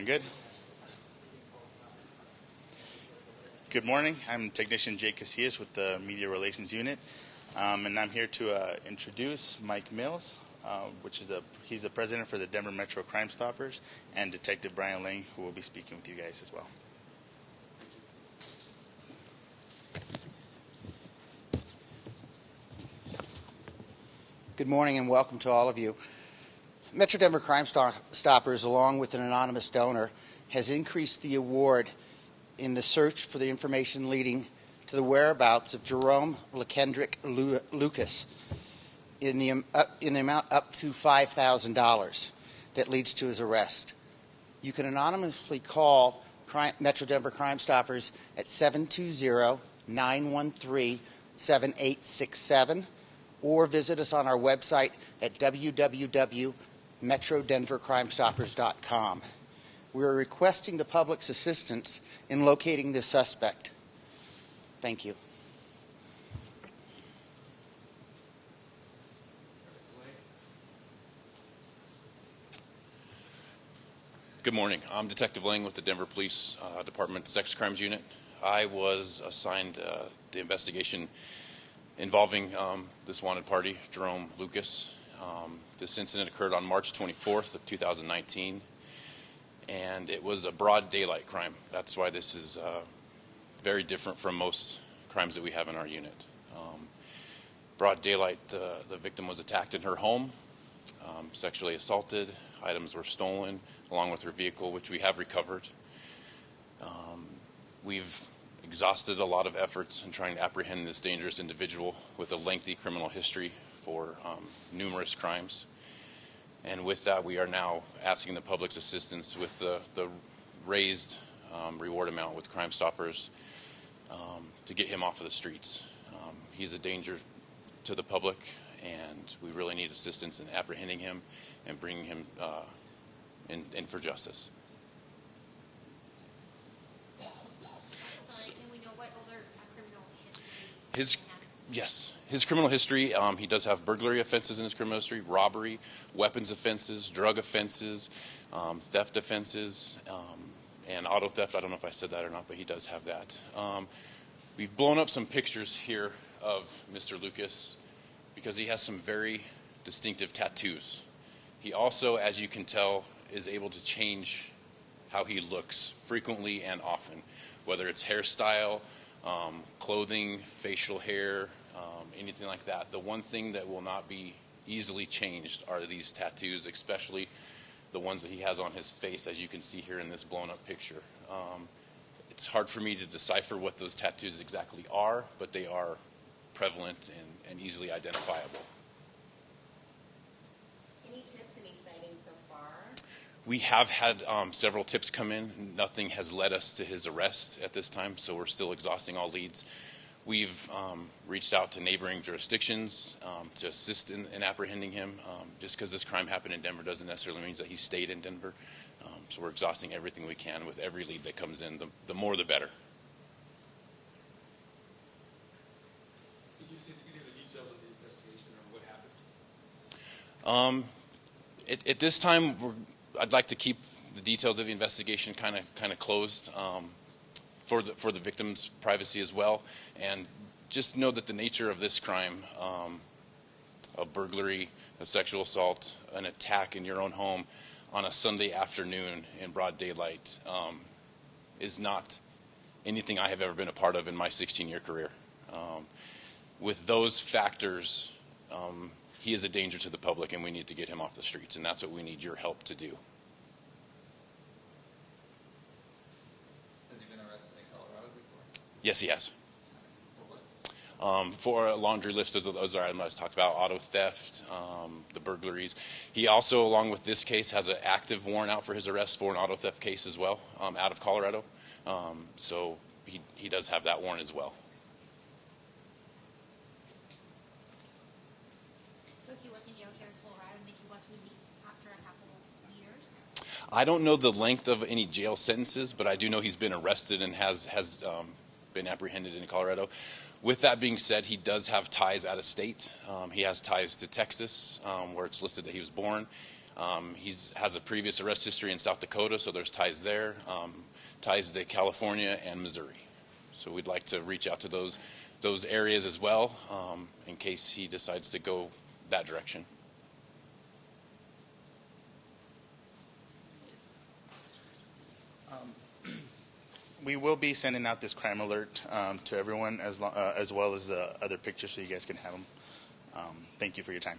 Everyone good? Good morning. I'm technician Jake Casillas with the Media Relations Unit, um, and I'm here to uh, introduce Mike Mills, uh, which is a he's the president for the Denver Metro Crime Stoppers, and Detective Brian Lang, who will be speaking with you guys as well. Good morning and welcome to all of you. Metro Denver Crime Stoppers, along with an anonymous donor, has increased the award in the search for the information leading to the whereabouts of Jerome LeKendrick Lucas in the, uh, in the amount up to $5,000 that leads to his arrest. You can anonymously call Crime, Metro Denver Crime Stoppers at 720 913 7867 or visit us on our website at www.metrodenvercrimestoppers.com. We are requesting the public's assistance in locating this suspect. Thank you. Good morning. I'm Detective Lang with the Denver Police uh, Department Sex Crimes Unit. I was assigned uh, the investigation involving um, this wanted party, Jerome Lucas. Um, this incident occurred on March 24th of 2019, and it was a broad daylight crime. That's why this is uh, very different from most crimes that we have in our unit. Um, broad daylight, uh, the victim was attacked in her home, um, sexually assaulted, items were stolen, along with her vehicle, which we have recovered. Um, we've exhausted a lot of efforts in trying to apprehend this dangerous individual with a lengthy criminal history for um, numerous crimes. And with that, we are now asking the public's assistance with the, the raised um, reward amount with Crime Stoppers um, to get him off of the streets. Um, he's a danger to the public, and we really need assistance in apprehending him and bringing him uh, in, in for justice. His yes, his criminal history. Um, he does have burglary offenses in his criminal history, robbery, weapons offenses, drug offenses, um, theft offenses, um, and auto theft. I don't know if I said that or not, but he does have that. Um, we've blown up some pictures here of Mr. Lucas because he has some very distinctive tattoos. He also, as you can tell, is able to change how he looks frequently and often, whether it's hairstyle um, clothing, facial hair, um, anything like that. The one thing that will not be easily changed are these tattoos, especially the ones that he has on his face, as you can see here in this blown up picture. Um, it's hard for me to decipher what those tattoos exactly are, but they are prevalent and, and easily identifiable. Any tips, any sightings so far? We have had um, several tips come in. Nothing has led us to his arrest at this time, so we're still exhausting all leads. We've um, reached out to neighboring jurisdictions um, to assist in, in apprehending him. Um, just because this crime happened in Denver doesn't necessarily mean that he stayed in Denver. Um, so we're exhausting everything we can with every lead that comes in. The, the more, the better. Can you see any of the details of the investigation or what happened? Um, at, at this time, we're I'd like to keep the details of the investigation kind of kind of closed um, for the for the victim's privacy as well, and just know that the nature of this crime, um, a burglary, a sexual assault, an attack in your own home on a Sunday afternoon in broad daylight, um, is not anything I have ever been a part of in my 16-year career. Um, with those factors, um, he is a danger to the public, and we need to get him off the streets, and that's what we need your help to do. Yes, he has. Um, for a laundry list of those items I talked about, auto theft, um, the burglaries. He also, along with this case, has an active warrant out for his arrest for an auto theft case as well, um, out of Colorado. Um, so he, he does have that warrant as well. So he was in jail here in Colorado and then he was released after a couple of years? I don't know the length of any jail sentences, but I do know he's been arrested and has, has um, been apprehended in Colorado. With that being said, he does have ties out of state. Um, he has ties to Texas, um, where it's listed that he was born. Um, He has a previous arrest history in South Dakota, so there's ties there, um, ties to California and Missouri. So we'd like to reach out to those those areas as well, um, in case he decides to go that direction. We will be sending out this crime alert um, to everyone as, lo- uh, as well as the other pictures so you guys can have them. Um, thank you for your time.